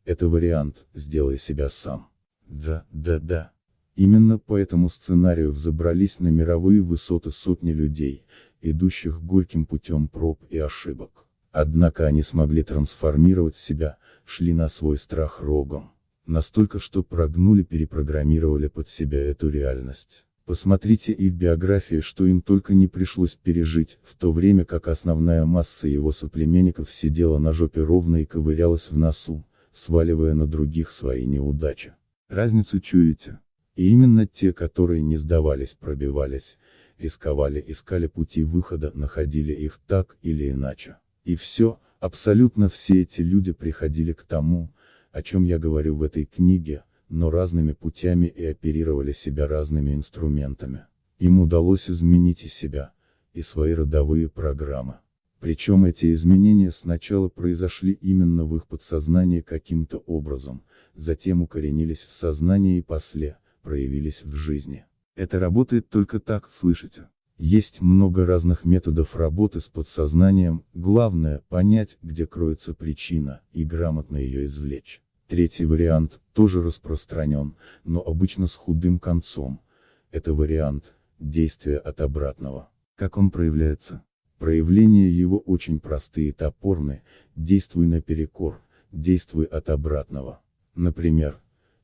Это вариант «сделай себя сам». Да, да, да. Именно по этому сценарию взобрались на мировые высоты сотни людей, идущих горьким путем проб и ошибок. Однако они смогли трансформировать себя, шли на свой страх рогом. Настолько, что прогнули-перепрограммировали под себя эту реальность. Посмотрите их биографии, что им только не пришлось пережить, в то время как основная масса его соплеменников сидела на жопе ровно и ковырялась в носу, сваливая на других свои неудачи. Разницу чуете? И именно те, которые не сдавались, пробивались, рисковали, искали пути выхода, находили их так или иначе. И все, абсолютно все эти люди приходили к тому, о чем я говорю в этой книге, но разными путями и оперировали себя разными инструментами. Им удалось изменить и себя, и свои родовые программы. Причем эти изменения сначала произошли именно в их подсознании каким-то образом, затем укоренились в сознании и после, проявились в жизни. Это работает только так, слышите? Есть много разных методов работы с подсознанием, главное – понять, где кроется причина, и грамотно ее извлечь. Третий вариант, тоже распространен, но обычно с худым концом. Это вариант, действия от обратного. Как он проявляется? Проявления его очень простые и топорны, действуй наперекор, действуй от обратного. Например,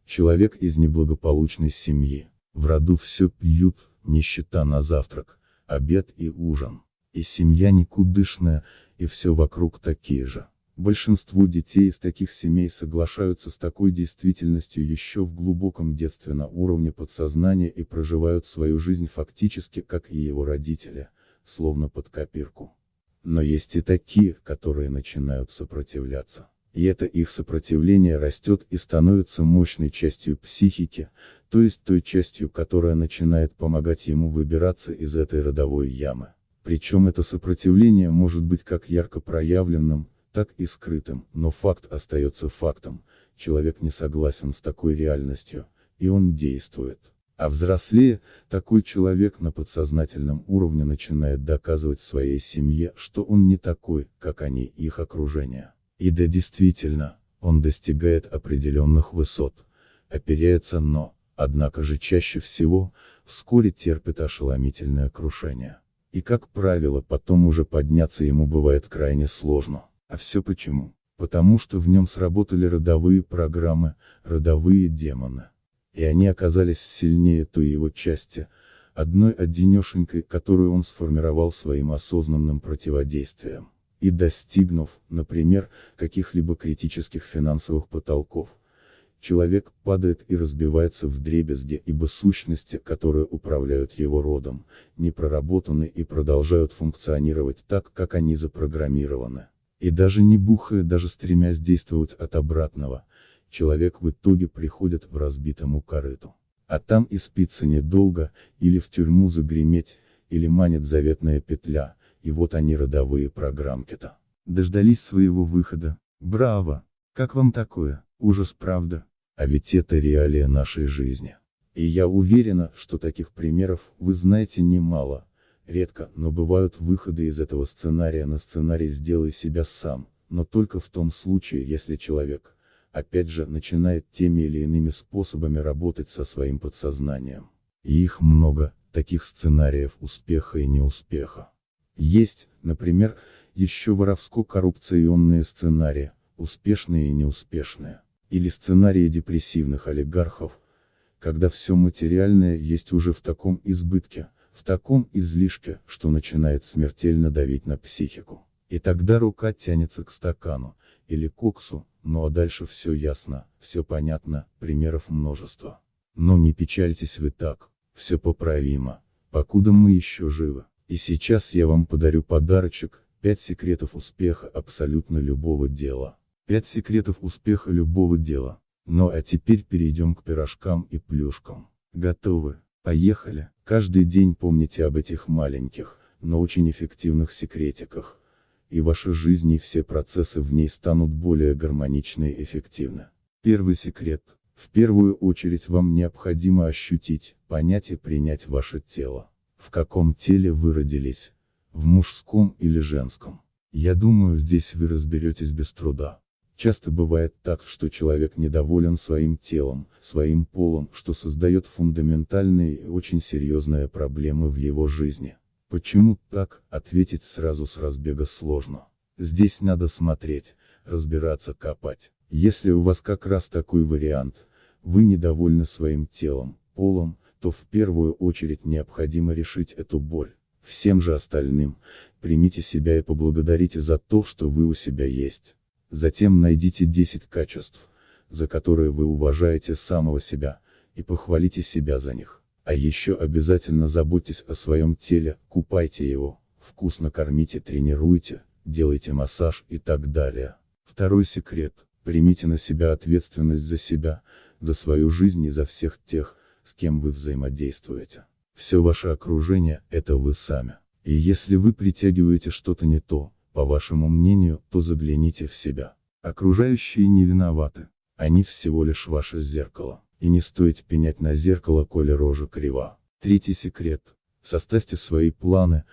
человек из неблагополучной семьи, в роду все пьют, нищета на завтрак, обед и ужин. И семья никудышная, и все вокруг такие же. Большинство детей из таких семей соглашаются с такой действительностью еще в глубоком детстве на уровне подсознания и проживают свою жизнь фактически как и его родители, словно под копирку. Но есть и такие, которые начинают сопротивляться. И это их сопротивление растет и становится мощной частью психики, то есть той частью, которая начинает помогать ему выбираться из этой родовой ямы. Причем это сопротивление может быть как ярко проявленным, так и скрытым, но факт остается фактом, человек не согласен с такой реальностью, и он действует. А взрослее, такой человек на подсознательном уровне начинает доказывать своей семье, что он не такой, как они, их окружение. И да действительно, он достигает определенных высот, оперяется но, однако же чаще всего, вскоре терпит ошеломительное крушение. И как правило потом уже подняться ему бывает крайне сложно. А все почему? Потому что в нем сработали родовые программы, родовые демоны. И они оказались сильнее той его части, одной одинешенькой, которую он сформировал своим осознанным противодействием. И достигнув, например, каких-либо критических финансовых потолков, человек падает и разбивается в дребезги, ибо сущности, которые управляют его родом, не проработаны и продолжают функционировать так, как они запрограммированы. И даже не бухая, даже стремясь действовать от обратного, человек в итоге приходит в разбитому корыту. А там и спится недолго, или в тюрьму загреметь, или манит заветная петля, и вот они родовые программки-то. Дождались своего выхода. Браво! Как вам такое? Ужас, правда? А ведь это реалия нашей жизни. И я уверена, что таких примеров вы знаете немало. Редко, но бывают выходы из этого сценария на сценарий «сделай себя сам», но только в том случае, если человек, опять же, начинает теми или иными способами работать со своим подсознанием. И их много, таких сценариев успеха и неуспеха. Есть, например, еще воровско-коррупционные сценарии, успешные и неуспешные или сценарии депрессивных олигархов, когда все материальное есть уже в таком избытке, в таком излишке, что начинает смертельно давить на психику. И тогда рука тянется к стакану, или коксу, ну а дальше все ясно, все понятно, примеров множество. Но не печальтесь вы так, все поправимо, покуда мы еще живы. И сейчас я вам подарю подарочек, 5 секретов успеха абсолютно любого дела. Пять секретов успеха любого дела. Ну а теперь перейдем к пирожкам и плюшкам. Готовы? Поехали. Каждый день помните об этих маленьких, но очень эффективных секретиках. И ваша жизнь и все процессы в ней станут более гармоничны и эффективны. Первый секрет. В первую очередь вам необходимо ощутить, понять и принять ваше тело. В каком теле вы родились? В мужском или женском? Я думаю здесь вы разберетесь без труда. Часто бывает так, что человек недоволен своим телом, своим полом, что создает фундаментальные и очень серьезные проблемы в его жизни. Почему так, ответить сразу с разбега сложно. Здесь надо смотреть, разбираться, копать. Если у вас как раз такой вариант, вы недовольны своим телом, полом, то в первую очередь необходимо решить эту боль. Всем же остальным, примите себя и поблагодарите за то, что вы у себя есть. Затем найдите 10 качеств, за которые вы уважаете самого себя, и похвалите себя за них. А еще обязательно заботьтесь о своем теле, купайте его, вкусно кормите, тренируйте, делайте массаж и так далее. Второй секрет. Примите на себя ответственность за себя, за свою жизнь и за всех тех, с кем вы взаимодействуете. Все ваше окружение – это вы сами. И если вы притягиваете что-то не то, по вашему мнению, то загляните в себя. Окружающие не виноваты. Они всего лишь ваше зеркало. И не стоит пенять на зеркало, коли рожа крива. Третий секрет. Составьте свои планы,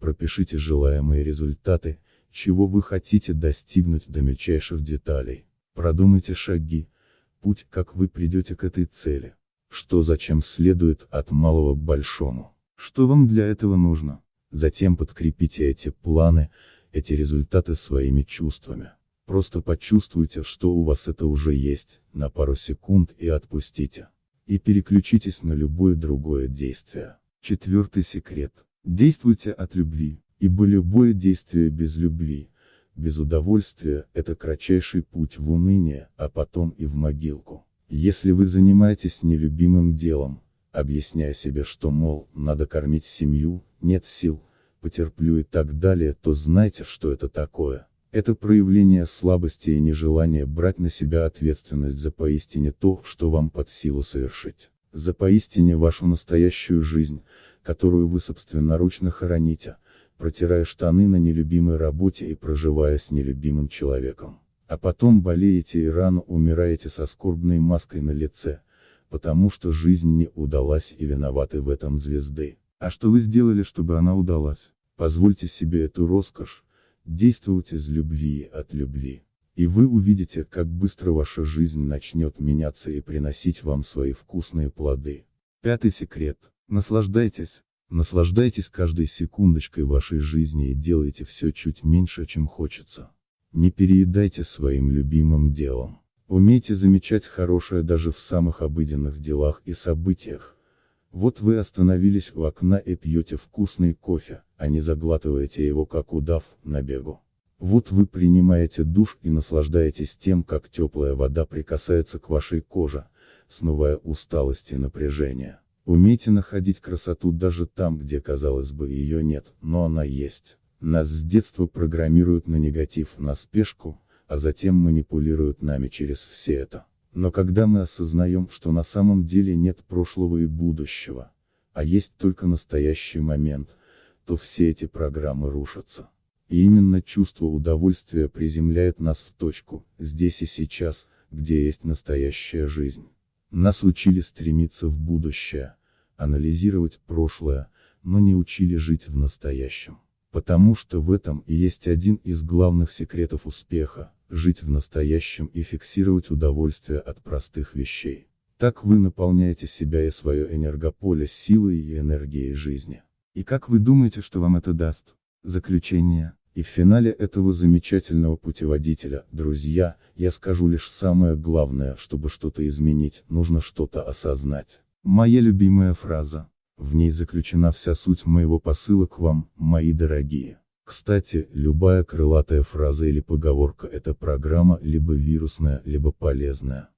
пропишите желаемые результаты, чего вы хотите достигнуть до мельчайших деталей. Продумайте шаги, путь, как вы придете к этой цели. Что зачем следует от малого к большому. Что вам для этого нужно? Затем подкрепите эти планы, эти результаты своими чувствами. Просто почувствуйте, что у вас это уже есть, на пару секунд и отпустите. И переключитесь на любое другое действие. Четвертый секрет. Действуйте от любви, ибо любое действие без любви, без удовольствия, это кратчайший путь в уныние, а потом и в могилку. Если вы занимаетесь нелюбимым делом, объясняя себе, что, мол, надо кормить семью, нет сил, потерплю и так далее, то знайте, что это такое. Это проявление слабости и нежелание брать на себя ответственность за поистине то, что вам под силу совершить. За поистине вашу настоящую жизнь, которую вы собственноручно хороните, протирая штаны на нелюбимой работе и проживая с нелюбимым человеком. А потом болеете и рано умираете со скорбной маской на лице, потому что жизнь не удалась и виноваты в этом звезды. А что вы сделали, чтобы она удалась? Позвольте себе эту роскошь, действуйте из любви от любви. И вы увидите, как быстро ваша жизнь начнет меняться и приносить вам свои вкусные плоды. Пятый секрет. Наслаждайтесь. Наслаждайтесь каждой секундочкой вашей жизни и делайте все чуть меньше, чем хочется. Не переедайте своим любимым делом. Умейте замечать хорошее даже в самых обыденных делах и событиях. Вот вы остановились у окна и пьете вкусный кофе, а не заглатываете его как удав, на бегу. Вот вы принимаете душ и наслаждаетесь тем, как теплая вода прикасается к вашей коже, смывая усталость и напряжение. Умейте находить красоту даже там, где казалось бы ее нет, но она есть. Нас с детства программируют на негатив, на спешку, а затем манипулируют нами через все это. Но когда мы осознаем, что на самом деле нет прошлого и будущего, а есть только настоящий момент, то все эти программы рушатся. И именно чувство удовольствия приземляет нас в точку, здесь и сейчас, где есть настоящая жизнь. Нас учили стремиться в будущее, анализировать прошлое, но не учили жить в настоящем. Потому что в этом и есть один из главных секретов успеха, жить в настоящем и фиксировать удовольствие от простых вещей. Так вы наполняете себя и свое энергополе силой и энергией жизни. И как вы думаете, что вам это даст? Заключение. И в финале этого замечательного путеводителя, друзья, я скажу лишь самое главное, чтобы что-то изменить, нужно что-то осознать. Моя любимая фраза. В ней заключена вся суть моего посыла к вам, мои дорогие. Кстати, любая крылатая фраза или поговорка – это программа либо вирусная, либо полезная.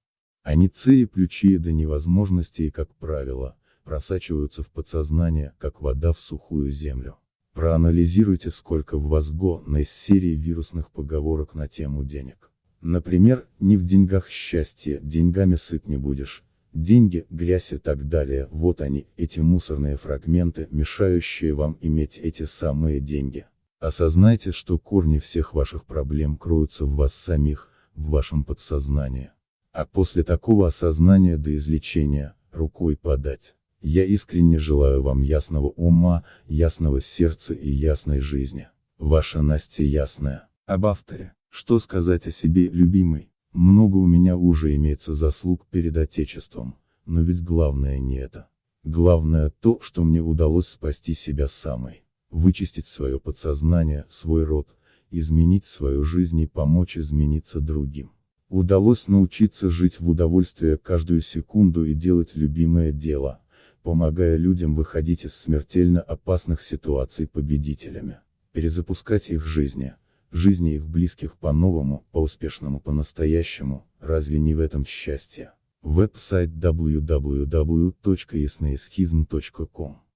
Они цеи плючие до невозможности и, как правило, просачиваются в подсознание, как вода в сухую землю. Проанализируйте, сколько в вас го на из серии вирусных поговорок на тему денег. Например, не в деньгах счастье, деньгами сыт не будешь, деньги, грязь и так далее, вот они, эти мусорные фрагменты, мешающие вам иметь эти самые деньги. Осознайте, что корни всех ваших проблем кроются в вас самих, в вашем подсознании. А после такого осознания до излечения, рукой подать. Я искренне желаю вам ясного ума, ясного сердца и ясной жизни. Ваша Настя Ясная. Об авторе. Что сказать о себе, любимый? Много у меня уже имеется заслуг перед Отечеством, но ведь главное не это. Главное то, что мне удалось спасти себя самой, вычистить свое подсознание, свой род, изменить свою жизнь и помочь измениться другим. Удалось научиться жить в удовольствие каждую секунду и делать любимое дело, помогая людям выходить из смертельно опасных ситуаций победителями, перезапускать их жизни, жизни их близких по-новому, по-успешному, по-настоящему, разве не в этом счастье? Веб-сайт www.ясноисхизм.com